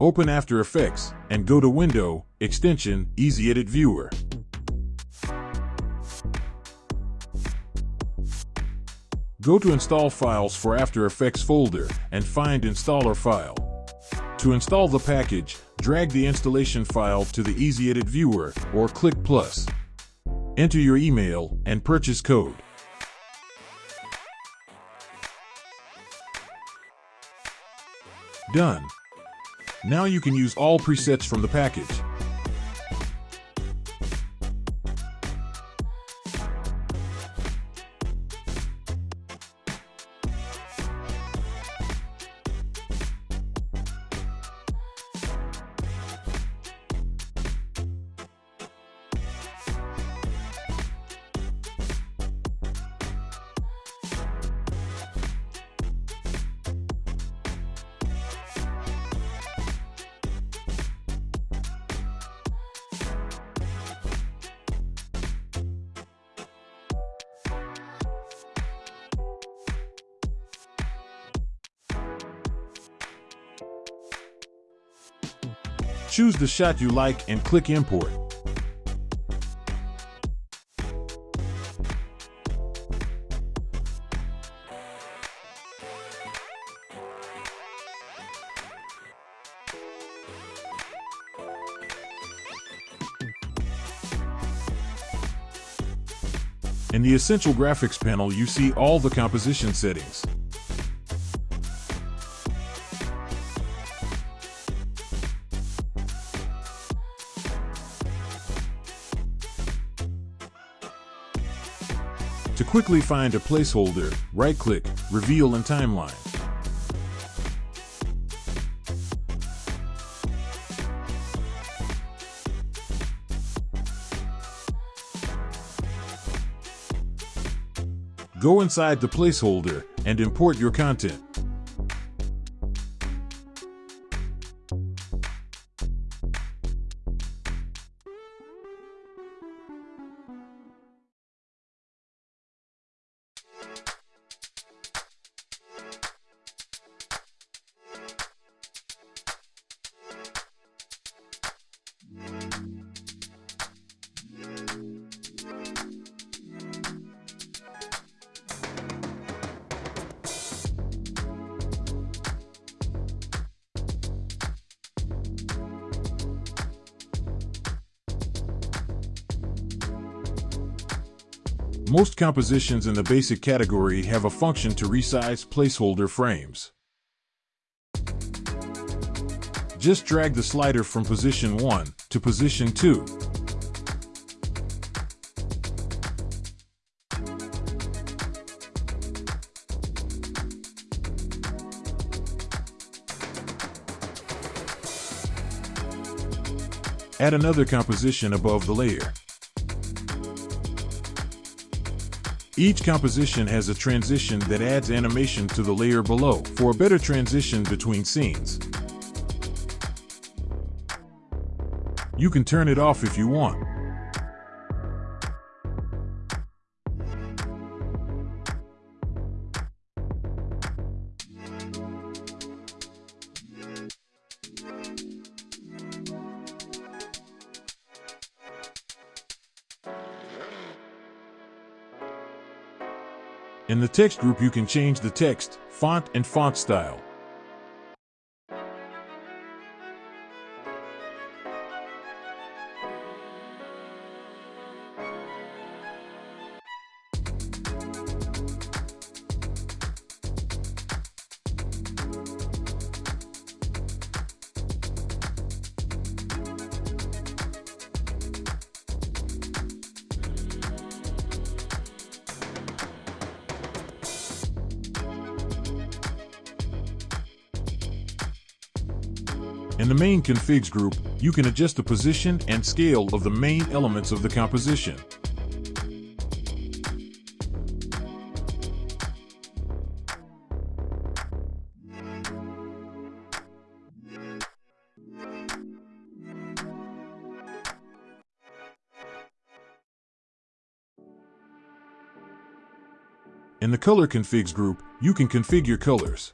Open After Effects and go to Window, Extension, Easy Edit Viewer. Go to Install Files for After Effects folder and find Installer file. To install the package, drag the installation file to the Easy Edit Viewer or click plus. Enter your email and purchase code. Done. Now you can use all presets from the package. Choose the shot you like and click Import. In the Essential Graphics panel, you see all the composition settings. To quickly find a placeholder, right-click, Reveal in Timeline. Go inside the placeholder and import your content. Most compositions in the basic category have a function to resize placeholder frames. Just drag the slider from position 1 to position 2. Add another composition above the layer. Each composition has a transition that adds animation to the layer below for a better transition between scenes. You can turn it off if you want. In the text group, you can change the text, font, and font style. In the main configs group, you can adjust the position and scale of the main elements of the composition. In the Color Configs group, you can configure colors.